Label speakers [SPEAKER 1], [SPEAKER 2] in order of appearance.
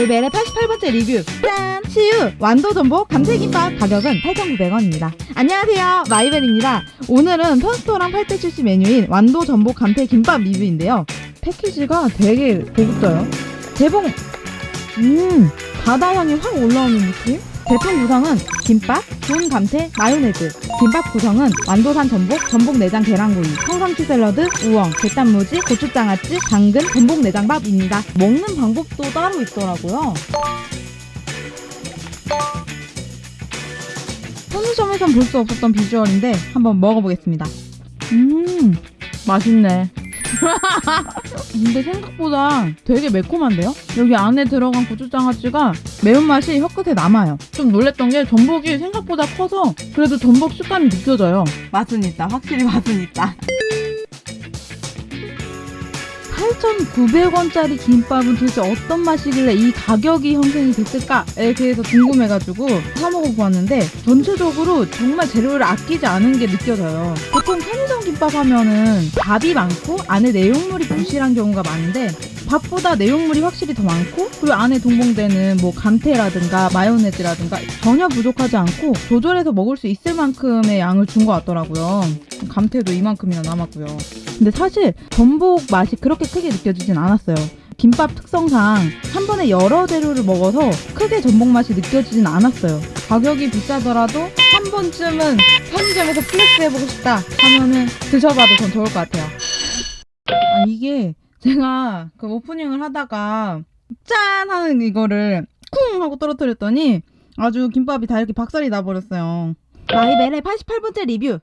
[SPEAKER 1] 마이벨의 88번째 리뷰. 짠! CU! 완도전복 감태김밥 가격은 8,900원입니다. 안녕하세요. 마이벨입니다. 오늘은 편스토랑 8대70 메뉴인 완도전복 감태김밥 리뷰인데요. 패키지가 되게 고급져요. 개봉! 음! 바다향이 확 올라오는 느낌? 제품 구성은 김밥, 좋은 감태, 마요네즈 김밥 구성은 완도산 전복, 전복 내장 계란구이, 성상추 샐러드, 우엉, 게단무지, 고추장아찌, 당근, 전복 내장밥입니다. 먹는 방법도 따로 있더라고요. 편의점에선 볼 수 없었던 비주얼인데 한번 먹어보겠습니다. 음, 맛있네. 근데 생각보다 되게 매콤한데요? 여기 안에 들어간 고추장아찌가 매운맛이 혀 끝에 남아요. 좀 놀랬던 게 전복이 생각보다 커서 그래도 전복 식감이 느껴져요. 맛은 있다. 확실히 맛은 있다. 8,900원짜리 김밥은 도대체 어떤 맛이길래 이 가격이 형성이 됐을까에 대해서 궁금해가지고 사 먹어보았는데 전체적으로 정말 재료를 아끼지 않은 게 느껴져요. 보통 편의점 김밥 하면은 밥이 많고 안에 내용물이 부실한 경우가 많은데 밥보다 내용물이 확실히 더 많고 그리고 안에 동봉되는 뭐 감태라든가 마요네즈라든가 전혀 부족하지 않고 조절해서 먹을 수 있을 만큼의 양을 준 것 같더라고요. 감태도 이만큼이나 남았고요. 근데 사실 전복 맛이 그렇게 크게 느껴지진 않았어요. 김밥 특성상 한 번에 여러 재료를 먹어서 크게 전복 맛이 느껴지진 않았어요. 가격이 비싸더라도 한 번쯤은 편의점에서 flex 해보고 싶다 하면은 드셔봐도 전 좋을 것 같아요. 아 이게 제가 그 오프닝을 하다가 짠 하는 이거를 쿵 하고 떨어뜨렸더니 아주 김밥이 다 이렇게 박살이 나버렸어요. 마이벨의 88번째 리뷰.